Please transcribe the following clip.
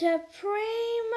to pray